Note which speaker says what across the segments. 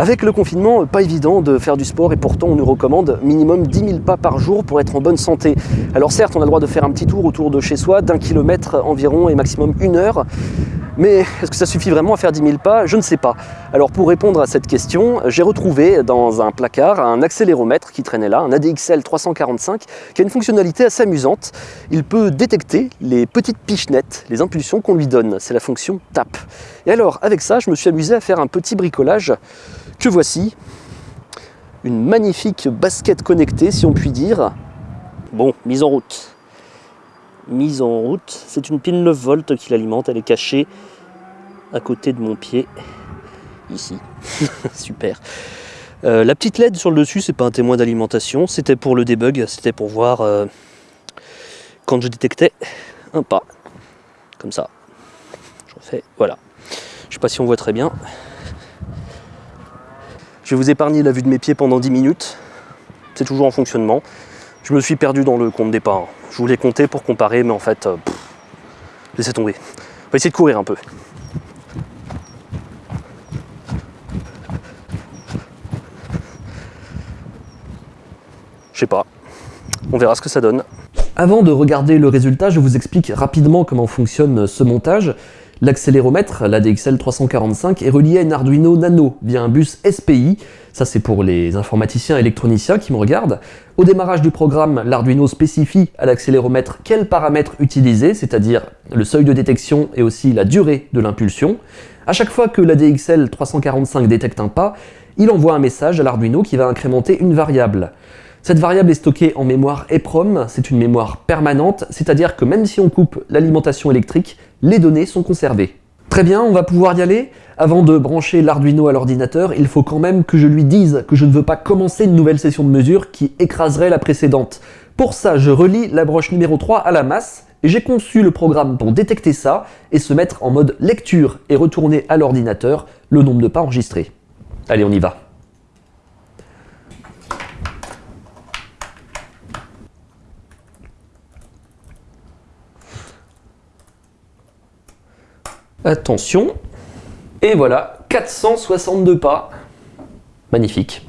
Speaker 1: Avec le confinement, pas évident de faire du sport et pourtant on nous recommande minimum 10 000 pas par jour pour être en bonne santé. Alors certes, on a le droit de faire un petit tour autour de chez soi d'un kilomètre environ et maximum une heure, mais est-ce que ça suffit vraiment à faire 10 000 pas? Je ne sais pas. Alors pour répondre à cette question, j'ai retrouvé dans un placard un accéléromètre qui traînait là, un ADXL 345, qui a une fonctionnalité assez amusante. Il peut détecter les petites pichenettes, les impulsions qu'on lui donne. C'est la fonction TAP. Et alors avec ça, je me suis amusé à faire un petit bricolage que voici. Une magnifique basket connectée, si on peut dire. Bon, mise en route. Mise en route. C'est une pile 9 volts qui l'alimente. Elle est cachée à côté de mon pied. Ici. Super. Euh, la petite LED sur le dessus, c'est pas un témoin d'alimentation. C'était pour le debug. C'était pour voir euh, quand je détectais un pas. Comme ça. Je refais. Voilà. Je sais pas si on voit très bien. Je vais vous épargner la vue de mes pieds pendant 10 minutes. C'est toujours en fonctionnement. Je me suis perdu dans le compte départ. Je voulais compter pour comparer, mais en fait, euh, laissez tomber. On va essayer de courir un peu. Je sais pas. On verra ce que ça donne. Avant de regarder le résultat, je vous explique rapidement comment fonctionne ce montage. L'accéléromètre, l'ADXL 345, est relié à une Arduino Nano via un bus SPI. Ça, c'est pour les informaticiens électroniciens qui me regardent. Au démarrage du programme, l'Arduino spécifie à l'accéléromètre quels paramètres utiliser, c'est-à-dire le seuil de détection et aussi la durée de l'impulsion. À chaque fois que l'ADXL 345 détecte un pas, il envoie un message à l'Arduino qui va incrémenter une variable. Cette variable est stockée en mémoire EPROM, c'est une mémoire permanente, c'est-à-dire que même si on coupe l'alimentation électrique, les données sont conservées. Très bien, on va pouvoir y aller? Avant de brancher l'Arduino à l'ordinateur, il faut quand même que je lui dise que je ne veux pas commencer une nouvelle session de mesure qui écraserait la précédente. Pour ça, je relie la broche numéro 3 à la masse, et j'ai conçu le programme pour détecter ça et se mettre en mode lecture et retourner à l'ordinateur le nombre de pas enregistrés. Allez, on y va. Attention. Et voilà, 462 pas. Magnifique.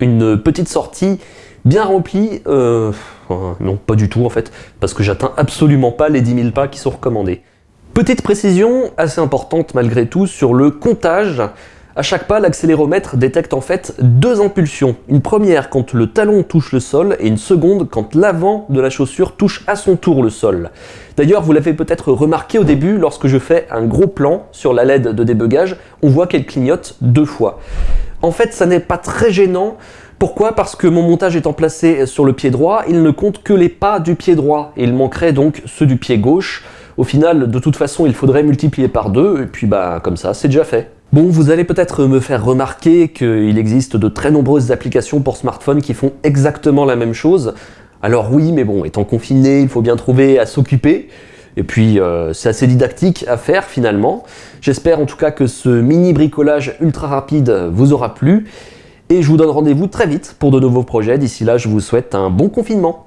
Speaker 1: Une petite sortie bien remplie. Euh, non, pas du tout en fait, parce que j'atteins absolument pas les 10 000 pas qui sont recommandés. Petite précision assez importante malgré tout sur le comptage. À chaque pas, l'accéléromètre détecte en fait deux impulsions. Une première quand le talon touche le sol et une seconde quand l'avant de la chaussure touche à son tour le sol. D'ailleurs, vous l'avez peut-être remarqué au début, lorsque je fais un gros plan sur la LED de débugage, on voit qu'elle clignote deux fois. En fait, ça n'est pas très gênant. Pourquoi? Parce que mon montage étant placé sur le pied droit, il ne compte que les pas du pied droit, et il manquerait donc ceux du pied gauche. Au final, de toute façon, il faudrait multiplier par deux, et puis bah comme ça, c'est déjà fait. Bon, vous allez peut-être me faire remarquer qu'il existe de très nombreuses applications pour smartphones qui font exactement la même chose. Alors oui, mais bon, étant confiné, il faut bien trouver à s'occuper. Et puis, euh, c'est assez didactique à faire finalement. J'espère en tout cas que ce mini bricolage ultra rapide vous aura plu. Et je vous donne rendez-vous très vite pour de nouveaux projets. D'ici là, je vous souhaite un bon confinement.